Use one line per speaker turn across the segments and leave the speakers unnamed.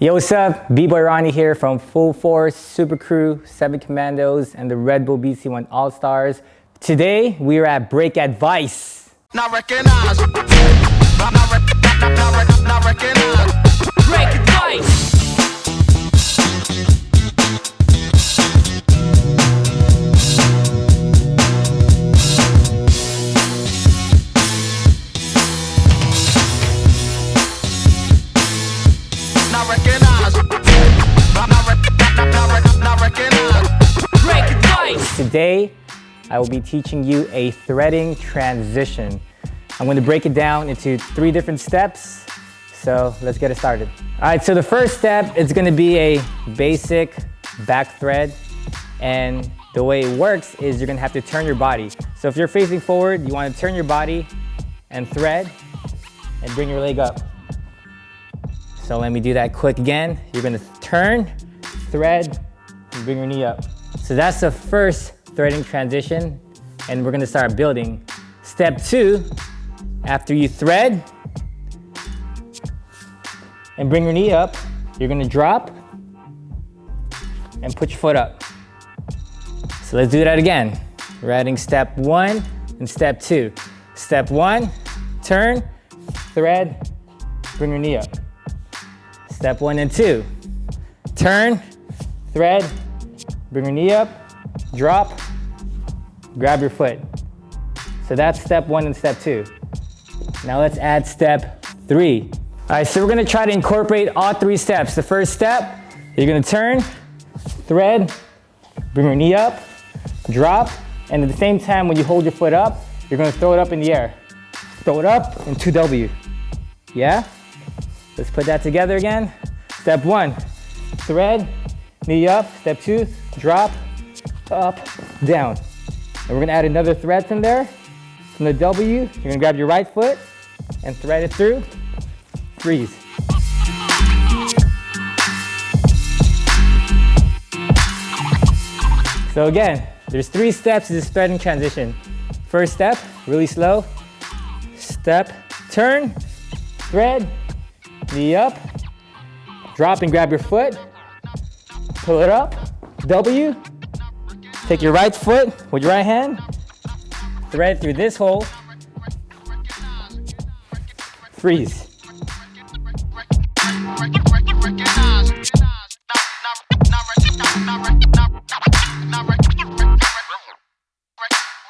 Yo, what's up? B-Boy Ronnie here from Full Force, Super Crew, Seven Commandos, and the Red Bull BC1 All-Stars. Today, we are at Break Advice.
Not not,
Today, I will be teaching you a threading transition. I'm going to break it down into three different steps. So let's get it started. All right, so the first step is going to be a basic back thread. And the way it works is you're going to have to turn your body. So if you're facing forward, you want to turn your body and thread and bring your leg up. So let me do that quick again. You're gonna turn, thread, and bring your knee up. So that's the first threading transition, and we're gonna start building. Step two, after you thread and bring your knee up, you're gonna drop and put your foot up. So let's do that again. We're adding step one and step two. Step one, turn, thread, bring your knee up. Step one and two. Turn, thread, bring your knee up, drop, grab your foot. So that's step one and step two. Now let's add step three. All right, so we're gonna try to incorporate all three steps. The first step, you're gonna turn, thread, bring your knee up, drop, and at the same time when you hold your foot up, you're gonna throw it up in the air. Throw it up and 2W. Yeah? Let's put that together again. Step one, thread, knee up. Step two, drop, up, down. And we're gonna add another thread from there. From the W, you're gonna grab your right foot and thread it through. Freeze. So again, there's three steps to this threading transition. First step, really slow. Step, turn, thread, knee up, drop and grab your foot, pull it up, W, take your right foot with your right hand, thread through this hole, freeze.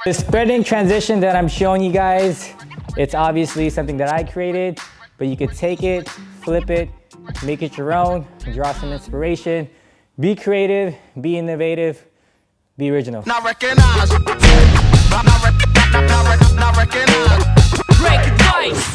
This threading transition that I'm showing you guys, it's obviously something that I created, but you could take it, flip it, make it your own, draw some inspiration, be creative, be innovative, be original.
Not recognized. Not. Break advice.